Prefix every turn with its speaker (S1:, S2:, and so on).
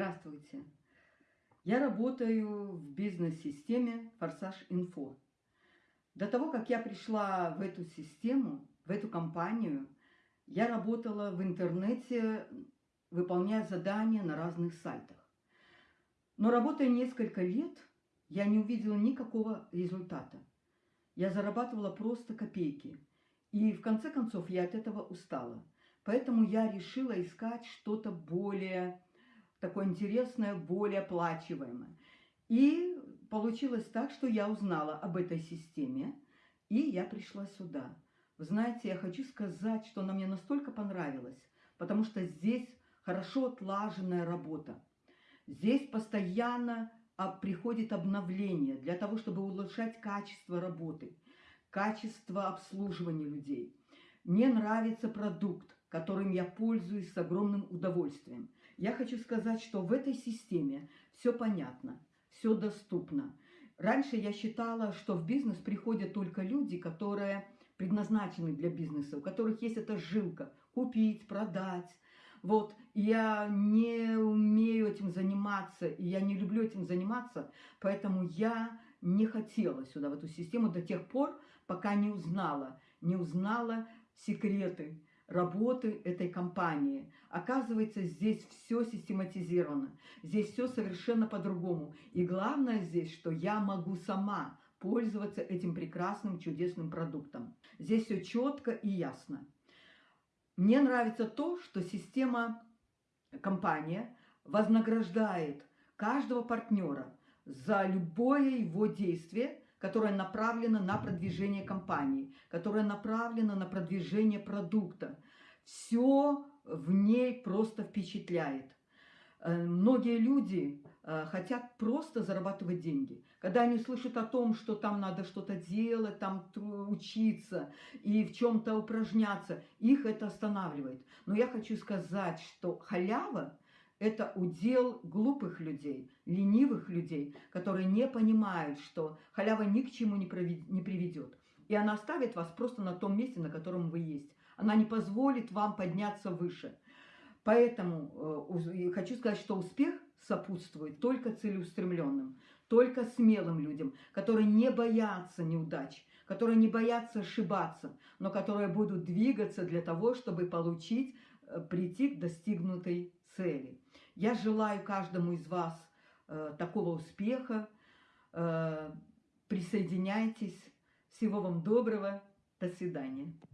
S1: Здравствуйте. Я работаю в бизнес-системе Форсаж Инфо. До того, как я пришла в эту систему, в эту компанию, я работала в интернете, выполняя задания на разных сайтах. Но работая несколько лет, я не увидела никакого результата. Я зарабатывала просто копейки. И в конце концов я от этого устала. Поэтому я решила искать что-то более такое интересное, более оплачиваемое. И получилось так, что я узнала об этой системе, и я пришла сюда. Вы знаете, я хочу сказать, что она мне настолько понравилась, потому что здесь хорошо отлаженная работа. Здесь постоянно а, приходит обновление для того, чтобы улучшать качество работы, качество обслуживания людей. Мне нравится продукт, которым я пользуюсь с огромным удовольствием. Я хочу сказать, что в этой системе все понятно, все доступно. Раньше я считала, что в бизнес приходят только люди, которые предназначены для бизнеса, у которых есть эта жилка – купить, продать. Вот, я не умею этим заниматься, и я не люблю этим заниматься, поэтому я не хотела сюда, в эту систему, до тех пор, пока не узнала, не узнала секреты, работы этой компании. Оказывается, здесь все систематизировано, здесь все совершенно по-другому. И главное здесь, что я могу сама пользоваться этим прекрасным, чудесным продуктом. Здесь все четко и ясно. Мне нравится то, что система, компания вознаграждает каждого партнера за любое его действие, которая направлена на продвижение компании, которая направлена на продвижение продукта. Все в ней просто впечатляет. Э, многие люди э, хотят просто зарабатывать деньги. Когда они слышат о том, что там надо что-то делать, там учиться и в чем-то упражняться, их это останавливает. Но я хочу сказать, что халява это удел глупых людей, ленивых людей, которые не понимают, что халява ни к чему не приведет. И она оставит вас просто на том месте, на котором вы есть. Она не позволит вам подняться выше. Поэтому э, хочу сказать, что успех сопутствует только целеустремленным, только смелым людям, которые не боятся неудач, которые не боятся ошибаться, но которые будут двигаться для того, чтобы получить, прийти к достигнутой цели. Я желаю каждому из вас э, такого успеха. Э, присоединяйтесь. Всего вам доброго. До свидания.